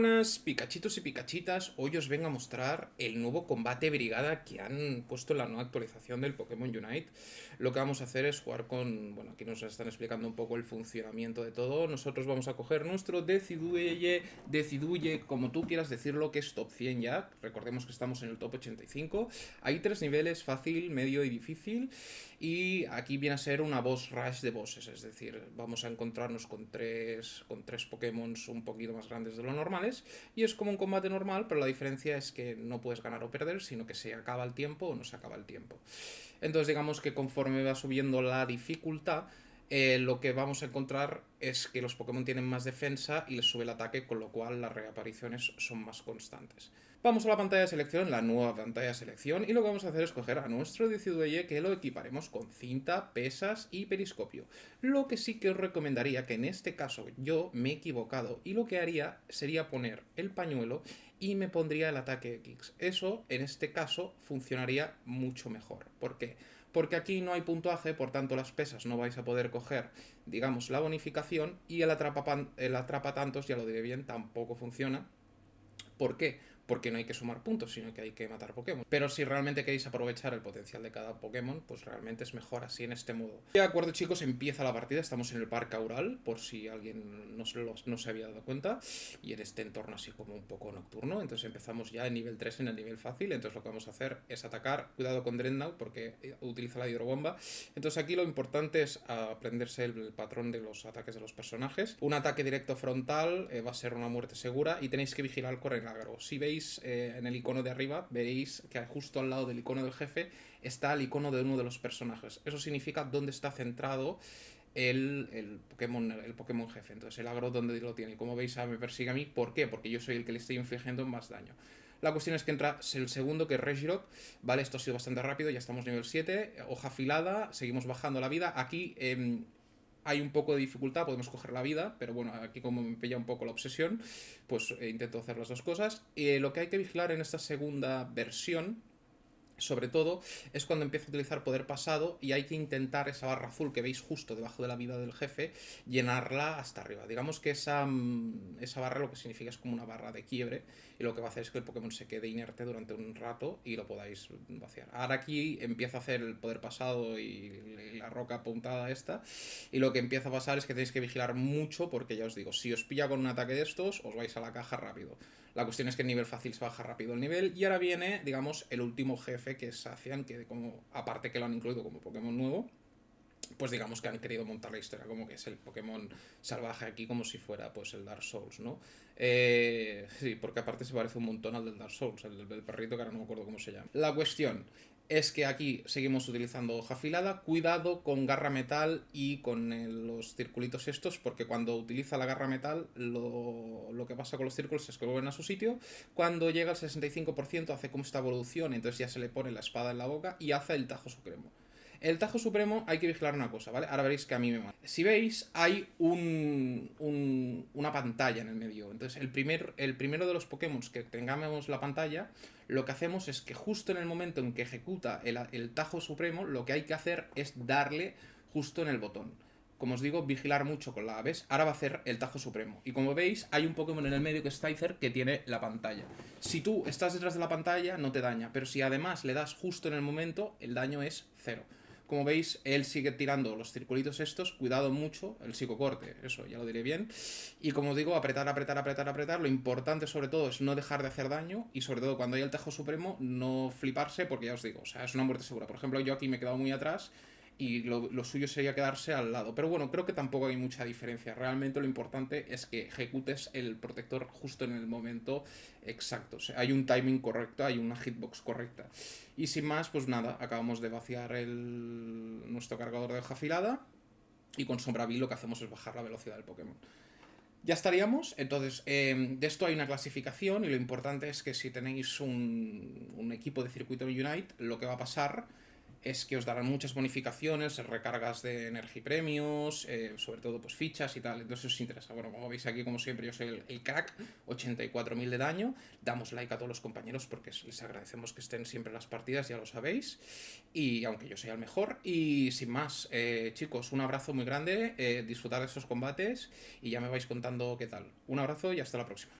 buenas picachitos y picachitas, hoy os vengo a mostrar el nuevo combate brigada que han puesto en la nueva actualización del Pokémon Unite. Lo que vamos a hacer es jugar con, bueno, aquí nos están explicando un poco el funcionamiento de todo. Nosotros vamos a coger nuestro Decidueye, Deciduye, como tú quieras decirlo, que es top 100 ya. Recordemos que estamos en el top 85. Hay tres niveles, fácil, medio y difícil. Y aquí viene a ser una boss rush de bosses, es decir, vamos a encontrarnos con tres, con tres Pokémon un poquito más grandes de lo normal y es como un combate normal, pero la diferencia es que no puedes ganar o perder, sino que se acaba el tiempo o no se acaba el tiempo. Entonces digamos que conforme va subiendo la dificultad, eh, lo que vamos a encontrar es que los Pokémon tienen más defensa y les sube el ataque, con lo cual las reapariciones son más constantes. Vamos a la pantalla de selección, la nueva pantalla de selección, y lo que vamos a hacer es coger a nuestro Decidueye que lo equiparemos con cinta, pesas y periscopio. Lo que sí que os recomendaría, que en este caso yo me he equivocado, y lo que haría sería poner el pañuelo y me pondría el ataque X. Eso, en este caso, funcionaría mucho mejor. ¿Por qué? Porque aquí no hay puntuaje, por tanto las pesas no vais a poder coger, digamos, la bonificación, y el atrapa, el atrapa tantos, ya lo diré bien, tampoco funciona. ¿Por qué? Porque no hay que sumar puntos, sino que hay que matar Pokémon. Pero si realmente queréis aprovechar el potencial de cada Pokémon, pues realmente es mejor así en este modo. De acuerdo chicos, empieza la partida, estamos en el Parque Aural, por si alguien no se, había dado cuenta, y en este entorno así como un poco nocturno, entonces empezamos ya en nivel 3 en el nivel fácil, entonces lo que vamos a hacer es atacar, cuidado con Dreadnought porque utiliza la hidrobomba, entonces aquí lo importante es aprenderse el, patrón de los ataques de los personajes. Un ataque directo frontal eh, va a ser una muerte segura y tenéis que vigilar con el agro. Si veis eh, en el icono de arriba, veréis que justo al lado del icono del jefe está el icono de uno de los personajes. Eso significa dónde está centrado el, el, Pokémon, el Pokémon jefe. Entonces el agro donde lo tiene. Como veis, me persigue a mí. ¿Por qué? Porque yo soy el que le estoy infligiendo más daño. La cuestión es que entra el segundo, que es Regirock. Vale, esto ha sido bastante rápido, ya estamos nivel 7. Hoja afilada, seguimos bajando la vida. Aquí em, hay un poco de dificultad, podemos coger la vida, pero bueno, aquí como me pilla un poco la obsesión, pues eh, intento hacer las dos cosas. Eh, lo que hay que vigilar en esta segunda versión sobre todo es cuando empieza a utilizar poder pasado y hay que intentar esa barra azul que veis justo debajo de la vida del jefe, llenarla hasta arriba. Digamos que esa, mm, esa barra lo que significa es como una barra de quiebre y lo que va a hacer es que el Pokémon se quede inerte durante un rato y lo podáis vaciar. Ahora aquí empieza a hacer el poder pasado y la roca apuntada esta y lo que empieza a pasar es que tenéis que vigilar mucho porque ya os digo, si os pilla con un ataque de estos os vais a la caja rápido. La cuestión es que en nivel fácil se baja rápido el nivel y ahora viene, digamos, el último jefe que es Sacian, que como, aparte que lo han incluido como Pokémon nuevo, pues digamos que han querido montar la historia como que es el Pokémon salvaje aquí como si fuera pues el Dark Souls, ¿no? Eh, sí, porque aparte se parece un montón al del Dark Souls, el del perrito que ahora no me acuerdo cómo se llama. La cuestión es que aquí seguimos utilizando hoja afilada, cuidado con garra metal y con los circulitos estos, porque cuando utiliza la garra metal lo, lo, que pasa con los círculos es que vuelven a su sitio, cuando llega al 65% hace como esta evolución, entonces ya se le pone la espada en la boca y hace el tajo supremo. El Tajo Supremo hay que vigilar una cosa, ¿vale? Ahora veréis que a mí me mata. Si veis, hay un, una pantalla en el medio. Entonces, el, primer, el primero de los Pokémon que tengamos la pantalla, lo que hacemos es que justo en el momento en que ejecuta el, el Tajo Supremo, lo que hay que hacer es darle justo en el botón como os digo, vigilar mucho con la aves. Ahora va a hacer el Tajo Supremo. Y como veis, hay un Pokémon en el medio que es Tizer que tiene la pantalla. Si tú estás detrás de la pantalla, no te daña. Pero si además le das justo en el momento, el daño es cero. Como veis, él sigue tirando los circulitos estos, cuidado mucho, el psicocorte, eso ya lo diré bien. Y como digo, apretar, apretar, apretar, apretar. Lo importante sobre todo es no dejar de hacer daño y sobre todo cuando hay el Tajo Supremo, no fliparse porque ya os digo, o sea, es una muerte segura. Por ejemplo, yo aquí me he quedado muy atrás y lo, suyo sería quedarse al lado. Pero bueno, creo que tampoco hay mucha diferencia. Realmente lo importante es que ejecutes el protector justo en el momento exacto. O sea, hay un timing correcto, hay una hitbox correcta. Y sin más, pues nada, acabamos de vaciar el, nuestro cargador de hoja afilada y con Sombra lo que hacemos es bajar la velocidad del Pokémon. Ya estaríamos, entonces em, de esto hay una clasificación y lo importante es que si tenéis un, un equipo de circuito Unite, lo que va a pasar es que os darán muchas bonificaciones, recargas de premios, eh, sobre todo pues fichas y tal, entonces os interesa. Bueno, como veis aquí, como siempre, yo soy el, crack, 84.000 de daño, damos like a todos los compañeros porque les agradecemos que estén siempre en las partidas, ya lo sabéis, y aunque yo sea el mejor, y sin más, eh, chicos, un abrazo muy grande, eh, disfrutar de estos combates y ya me vais contando qué tal. Un abrazo y hasta la próxima.